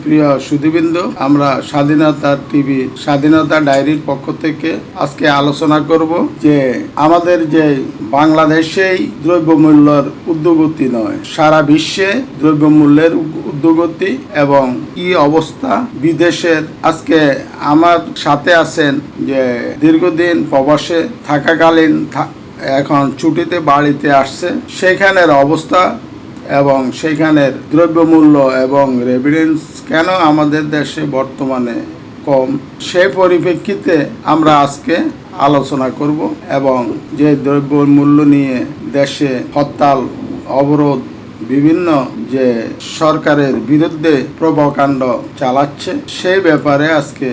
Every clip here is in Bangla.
সুপ্রিয় সুধীবৃন্দ, আমরা স্বাধীনতা টিভি, স্বাধীনতা ডায়েরির পক্ষ থেকে আজকে আলোচনা করব যে আমাদের যে বাংলাদেশেই দ্রব্যমূল্যের উদ্যোগতি নয়, সারা বিশ্বে দ্রব্যমূল্যের উদ্যোগতি এবং কি অবস্থা বিদেশের। আজকে আমার সাথে আছেন যে দীর্ঘদিন প্রবাসে থাকাকালীন এখন ছুটিতে বাড়িতে আসছে। সেখানের অবস্থা এবং সেখানের দ্রব্যমূল্য এবং রেভিডেন্স কেন আমাদের দেশে বর্তমানে কম? সেই পরিপ্রেক্ষিতে আমরা আজকে আলোচনা করব এবং যে দ্রব্য মূল্য নিয়ে দেশে হরতাল, অবরোধ, বিভিন্ন যে সরকারের বিরুদ্ধে প্রবকাণ্ড চালাচ্ছে, সেই ব্যাপারে আজকে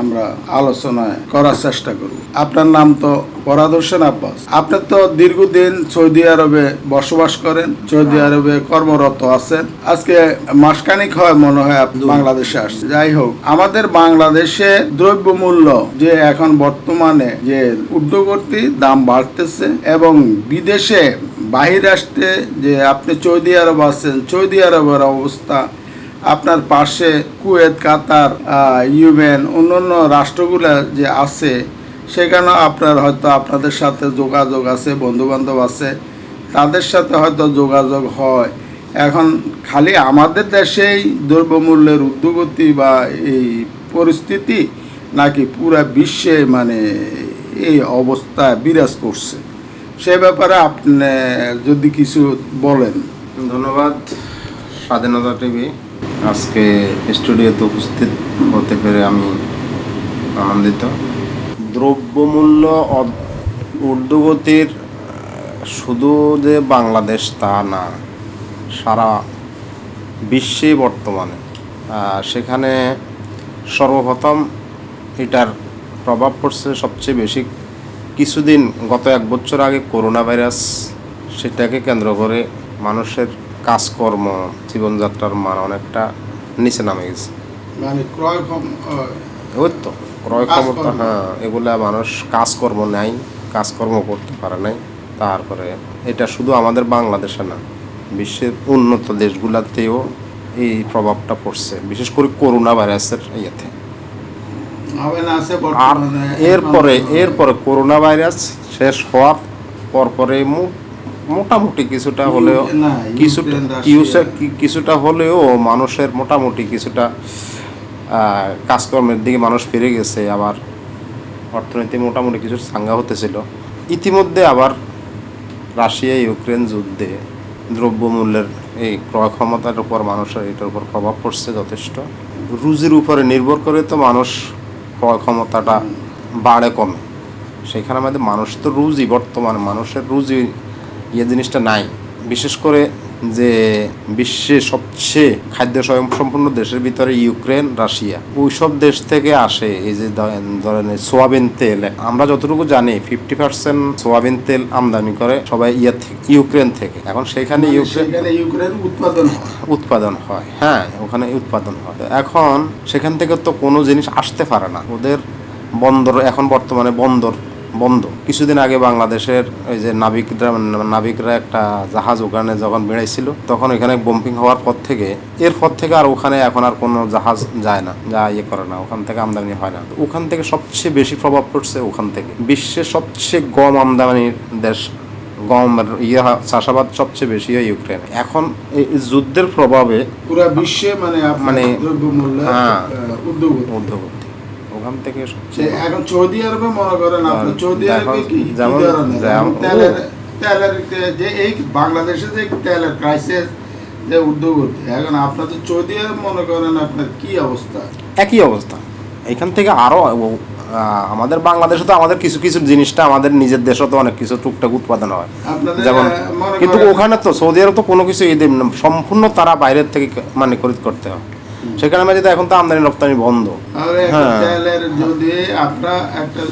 আমরা আলোচনায় করার চেষ্টা করব। আপনার নাম তো পরাদ হোসেন আব্বাস। আপনি তো দীর্ঘদিন সৌদি আরবে বসবাস করেন সৌদি আরবে কর্মরত আছেন। আজকে মাসখানিক হয় মনে হয় আপনি বাংলাদেশে আসছে যাই হোক আমাদের বাংলাদেশে দ্রব্যমূল্য যে এখন বর্তমানে যে উদ্যোগর্তী দাম বাড়তেছে এবং বিদেশে বাহির আসতে যে আপনি সৌদি আরব আছেন সৌদি আরবের অবস্থা আপনার পাশে কুয়েত, কাতার ইউএন, অন্যান্য রাষ্ট্রগুলো যে আছে সেখানে আপনার হয়তো আপনাদের সাথে যোগাযোগ আছে, বন্ধুবান্ধব আছে, তাদের সাথে হয়তো যোগাযোগ হয়। এখন খালি আমাদের দেশেই দ্রব্যমূল্যের উদ্যোগতি বা এই পরিস্থিতি নাকি পুরা বিশ্বে মানে এই অবস্থা বিরাজ করছে। সে ব্যাপারে আপনি যদি কিছু বলেন। ধন্যবাদ। স্বাধীনতা টিভি। আজকে স্টুডিওতে উপস্থিত হতে পেরে আমি আনন্দিত। দ্রব্যমূল্য ঊর্ধ্বগতির শুধু যে বাংলাদেশ তা না, সারা বিশ্বে বর্তমানে সেখানে সর্বপ্রথম এটার প্রভাব পড়ছে সবচেয়ে বেশি কিছুদিন, গত এক বছর আগে করোনা ভাইরাস সেটাকে কেন্দ্র করে মানুষের কাজকর্ম জীবনযাত্রার মান অনেকটা নিচে নামে গেছে। মানে ক্রয় ওই তো ক্রয় ক্ষমতা। হ্যাঁ এগুলা মানুষ কাজকর্ম নাই কাজকর্ম করতে পারে নাই। তারপরে এটা শুধু আমাদের বাংলাদেশে না বিশ্বের উন্নত দেশগুলোতেও এই প্রভাবটা পড়ছে বিশেষ করে করোনা ভাইরাসের ইয়েতে আর এরপরে এরপরে করোনা ভাইরাস শেষ হওয়ার পরপরে মো- মোটামুটি কিছুটা হলেও কিছুটা কিছুটা হলেও মানুষের মোটামুটি কিছুটা কাজকর্মের দিকে মানুষ ফিরে গেছে। আবার অর্থনীতি মোটামুটি কিছু সাঙ্গা হতেছিল। ইতিমধ্যে আবার রাশিয়া ইউক্রেন যুদ্ধে দ্রব্যমূল্যের এই ক্রয় ক্ষমতার উপর মানুষের এটার উপর প্রভাব পড়ছে যথেষ্ট। রুজির উপরে নির্ভর করে তো মানুষ ক্রয় ক্ষমতাটা বাড়ে কমে। সেখানে আমাদের মানুষ তো রুজি বর্তমানে মানুষের রুজি ইয়ে জিনিসটা নাই। বিশেষ করে যে বিশ্বে সবচেয়ে খাদ্য স্বয়ংসম্পূর্ণ দেশের ভিতরে ইউক্রেন রাশিয়া। ওইসব দেশ থেকে আসে এই যে ধরেন সোয়াবিন তেল। আমরা যতটুকু জানি ফিফটি পার্সেন্ট সোয়াবিন তেল আমদানি করে সবাই ইয়ে থেকে ইউক্রেন থেকে। এখন সেখানে মানে ইউক্রেন ইউক্রেন উৎপাদন উৎপাদন হয়। হ্যাঁ ওখানে উৎপাদন হয়। এখন সেখান থেকে তো কোনো জিনিস আসতে পারে না। ওদের বন্দর এখন বর্তমানে বন্দর বন্ধ। কিছুদিন আগে বাংলাদেশের ওই যে নাবিকরা নাবিকরা একটা জাহাজ ওখানে যখন বেড়াইছিল তখন এখানে বম্পিং হওয়ার পর থেকে এর পর থেকে আর ওখানে এখন আর কোনো জাহাজ যায় না যা ইয়ে করে না ওখান থেকে আমদানি হয় না। ওখান থেকে সবচেয়ে বেশি প্রভাব পড়ছে ওখান থেকে। বিশ্বের সবচেয়ে গম আমদানির দেশ গম ইয়ে চাষাবাদ সবচেয়ে বেশি হয় ইউক্রেন। এখন এই যুদ্ধের প্রভাবে পুরা বিশ্বে মানে মানে- হ্যাঁ। উদ্যোগ মধ্যবর্তী ওখান থেকে এখন সৌদি আরবে মনে করেন আপনি সৌদি আরবে কি? তেলের তেলের যে এই বাংলাদেশে যে তেলের ক্রাইসিস যে উদ্যোগ হচ্ছে এখন আপনাদের সৌদি আরব মনে করেন আপনার কি অবস্থা? একই অবস্থা। এখান থেকে আরও আমাদের বাংলাদেশে তো আমাদের কিছু কিছু জিনিসটা আমাদের নিজের দেশে তো অনেক কিছু টুকটাক উৎপাদন হয়। যেমন কিন্তু ওখানে তো সৌদি আরব তো কোনো কিছু সম্পূর্ণ তারা বাইরের থেকে মানে খরিদ করতে হয়। সেখানে যদি এখন তো আমদানি রপ্তানি বন্ধ। হ্যাঁ। তেলের যদি আপনার একটা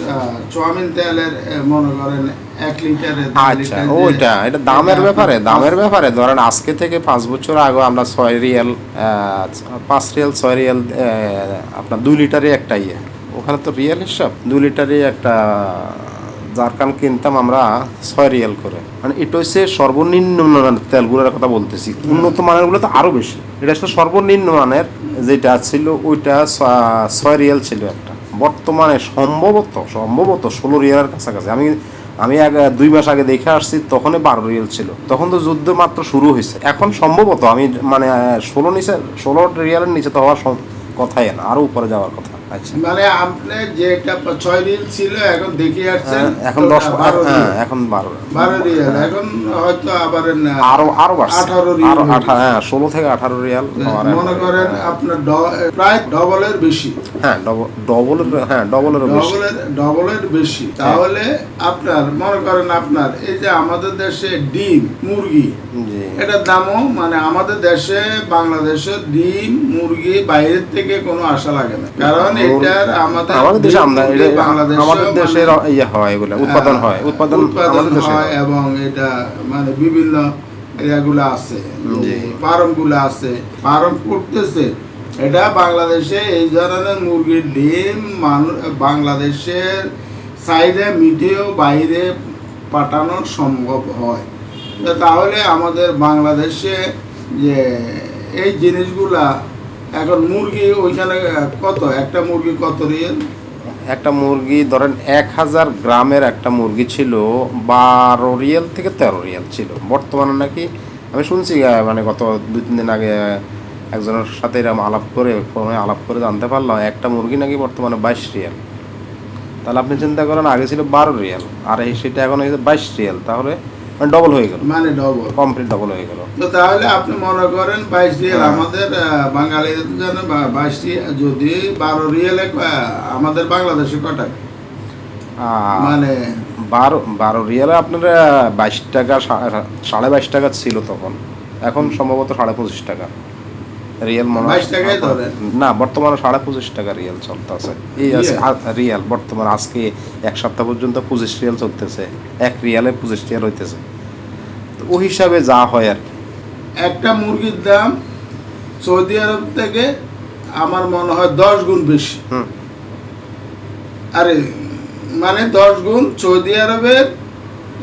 তেলের মনে করেন এক লিটারে দুই আচ্ছা ওইটা এটা দামের ব্যাপারে দামের ব্যাপারে। ধরেন আজকে থেকে পাঁচ বছর আগে আমরা ছয় রিয়াল পাঁচ রিয়াল ছয় রিয়াল আপনার দুই লিটারে একটা ইয়ে। ওখানে তো রিয়াল হিসাব দুই লিটারে একটা জারকান কিনতাম আমরা ছয় রিয়াল করে। মানে এটা হচ্ছে সর্বনিম্ন মানের তেলগুলোর কথা বলতেছি। উন্নত মানেরগুলো তো আরও বেশি। এটা হচ্ছে সর্বনিম্ন মানের যেটা ছিল ওইটা ছয় রিয়াল ছিল একটা। বর্তমানে সম্ভবত সম্ভবত ষোলো রিয়ালের কাছাকাছি। আমি আমি এক দুই মাস আগে দেখে আসছি, তখনই বারো রিয়াল ছিল। তখন তো যুদ্ধ মাত্র শুরু হয়েছে এখন সম্ভবত আমি মানে ষোলো নিচে, ষোলো রিয়ালের নিচে তো হওয়ার কথাই না। আরও উপরে যাওয়ার কথা। মানে আপনি যেটা ছয় রিল ছিল এখন দেখে আসছেন হ্যাঁ, এখন দশ বারো হ্যাঁ এখন বারো বারো রিয়াল এখন হয়তো আবার আরও আরও আঠারো রিয়াল হয়ে হ্যাঁ ষোলো থেকে আঠারো রিয়াল মনে করেন আপনার ড- প্রায় ডবলের বেশি। হ্যাঁ ডবলের হ্যাঁ বেশি। ডবলের ডবলের বেশি। তাহলে আপনার মনে করেন আপনার এই যে আমাদের দেশে ডিম মুরগি এটার দামও মানে আমাদের দেশে বাংলাদেশে ডিম মুরগি বাইরের থেকে কোনো আশা লাগে না। কারণ আমাদের আমাদের দেশে এটা আমাদের মানে- ইয়ে হয় এগুলো উৎপাদন হয় উৎপাদন উৎপাদন আমাদের দেশে হয় এবং এটা মানে বিভিন্ন আছে জি। ফার্মগুলো আছে ফার্ম করতেছে। এটা বাংলাদেশে এই ধরনের মুরগির ডিম মানুষ বাংলাদেশের চাহিদা মিটিয়েও বাইরে পাঠানো সম্ভব হয়। তাহলে আমাদের বাংলাদেশে যে এই জিনিসগুলা এখন মুরগি ওইখানে কত? একটা মুরগি কত রিয়েল একটা মুরগি ধরেন এক হাজার গ্রামের একটা মুরগি ছিল, বারো রিয়াল থেকে তেরো রিয়াল ছিল। বর্তমানে নাকি, আমি শুনছি মানে গত দুই, তিন দিন আগে একজনের সাথে এরকম আলাপ করে, ফোনে আলাপ করে জানতে পারলাম, একটা মুরগি নাকি বর্তমানে বাইশ রিয়াল। তাহলে আপনি চিন্তা করেন, আগে ছিল বারো রিয়াল, আর এই সেটা এখন হয়েছে বাইশ রিয়াল। তাহলে মানে ডবল হয়ে গেল। মানে ডবল কমপ্লিট ডবল হয়ে গেল। তো তাহলে আপনি মনে করেন বাইশ রিয়েল হ্যাঁ। আমাদের বাঙালিদের জন্য বা- বাইশ রিয়েল যদি বারো রিয়েল ক- আমাদের বাংলাদেশে আহ, মানে বারো বারো রিয়ালে আপনার বাইশ টাকা সাড়ে বাইশ টাকা ছিল তখন। এখন সম্ভবত সাড়ে পঁচিশ টাকা। রিয়াল মনে 22 টাকাই ধরেন। না বর্তমানে সাড়ে পঁচিশ টাকা রিয়াল চলতেছে। এই আছে রিয়াল? বর্তমানে আজকে এক সপ্তাহ পর্যন্ত পঁচিশ রিয়াল চলতেছে। এক রিয়ালে পঁচিশ রিয়াল হইতেছে। তো ওই হিসাবে যা হয় আর কি। একটা মুরগির দাম সৌদি আরব থেকে আমার মনে হয় দশ গুণ বেশি। আরে মানে দশ গুণ সৌদি আরবের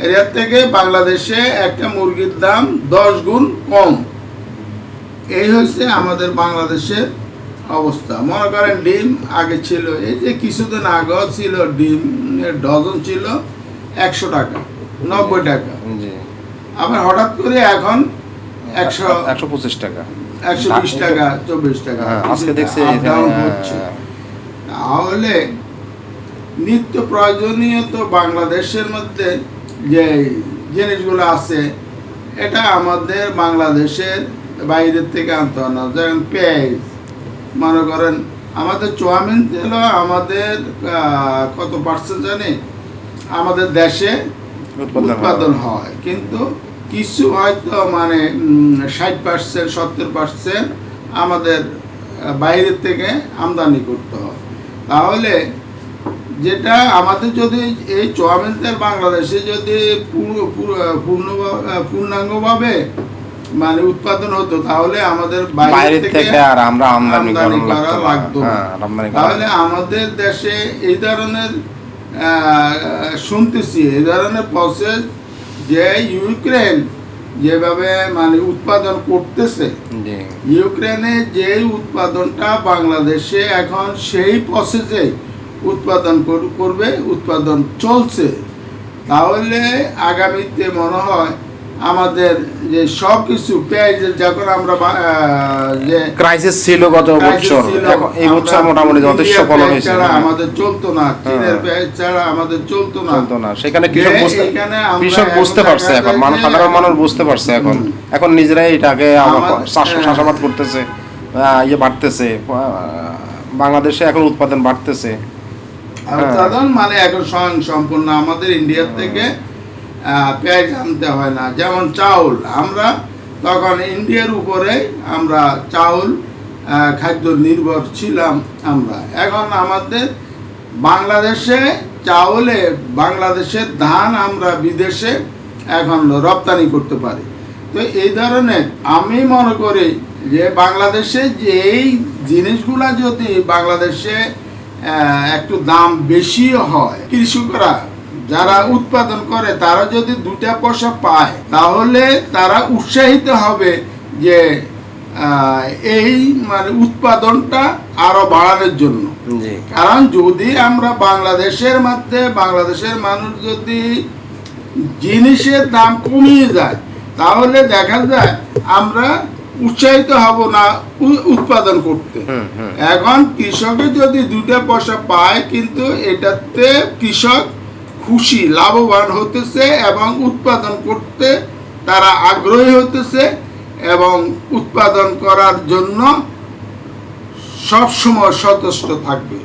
এরিয়ার থেকে বাংলাদেশে একটা মুরগির দাম দশ গুণ কম। এই হচ্ছে আমাদের বাংলাদেশের অবস্থা। মনে করেন ডিম আগে ছিল এই যে কিছুদিন আগেও ছিল ডিমের ডজন ছিল একশো টাকা নব্বই টাকা। আবার হঠাৎ করে এখন একশো একশো পঁচিশ টাকা। একশো বিশ টাকা চব্বিশ টাকা। হ্যাঁ আজকে দেখছি হ্যাঁ, তাহলে নিত্য প্রয়োজনীয় তো বাংলাদেশের মধ্যে যে জিনিসগুলো আছে এটা আমাদের বাংলাদেশের বাইরের থেকে আনতে হয় না। যেমন পেঁয়াজ মনে করেন আমাদের চুয়ামিন তেল আমাদের কত পার্সেন্ট জানি? আমাদের দেশে উৎপাদন হয়। কিন্তু কিছু হয়তো মানে ষাট পার্সেন্ট সত্তর পার্সেন্ট আমাদের বাইরের থেকে আমদানি করতে হয়। তাহলে যেটা আমাদের যদি এই চুয়াবিন তেল বাংলাদেশে যদি পুরো পুরো- পূর্ণ পূর্ণাঙ্গভাবে মানে উৎপাদন হতো তাহলে আমাদের বাইরে থেকে আর আমরা আমদানি করা লাগতো। হ্যাঁ তাহলে আমাদের দেশে এই ধরনের শুনতেছি এই ধরনের প্রসেস যে ইউক্রেন যেভাবে মানে উৎপাদন করতেছে ইউক্রেনে যে উৎপাদনটা বাংলাদেশে এখন সেই প্রসেসে উৎপাদন কর- করবে উৎপাদন চলছে। তাহলে আগামীতে মনে হয় আমাদের যে সব কিছু যখন আমরা যে ক্রাইসিস ছিল গত বছর। এই বছর মোটামুটি যথেষ্ট ফলন হয়েছে। হ্যাঁ। আমাদের চলতো না চীনের হ্যাঁ। পেঁয়াজ ছাড়া আমাদের চলতো না। চলতো না। সেখানে কৃষক বুঝতে কৃষক বুঝতে পারছে এখন মানুষ সাধারণ মানুষ বুঝতে পারছে এখন। এখন নিজেরাই এটাকে হ্যাঁ। চাষাবাদ করতেছে ইয়ে বাড়তেছে। বাংলাদেশে এখন উৎপাদন বাড়তেছে। আর হ্যাঁ। উৎপাদন মানে এখন স্বয়ং সম্পূর্ণ আমাদের ইন্ডিয়ার থেকে পেঁয়াজ আনতে হয় না। যেমন চাউল, আমরা তখন ইন্ডিয়ার উপরে আমরা চাউল খাদ্য নির্ভর ছিলাম আমরা। এখন আমাদের বাংলাদেশে চাউলে বাংলাদেশের ধান আমরা বিদেশে এখন রপ্তানি করতে পারি। তো এই ধরনের আমি মনে করি যে বাংলাদেশে যে এই জিনিসগুলা যদি বাংলাদেশে একটু দাম বেশিও হয়, কৃষকরা যারা উৎপাদন করে তারা যদি দুটা পয়সা পায় তাহলে তারা উৎসাহিত হবে যে এই মানে উৎপাদনটা আরও বাড়ানোর জন্য। কারণ যদি আমরা বাংলাদেশের মধ্যে বাংলাদেশের মানুষ যদি জিনিসের দাম কমিয়ে যায় তাহলে দেখা যায় আমরা উৎসাহিত হব না উৎপাদন করতে। এখন কৃষকের যদি দুটা পয়সা পায় কিন্তু এটাতে কৃষক খুশি, লাভবান হতেছে এবং উৎপাদন করতে তারা আগ্রহী হতেছে এবং উৎপাদন করার জন্য সবসময় সচেষ্ট থাকবে।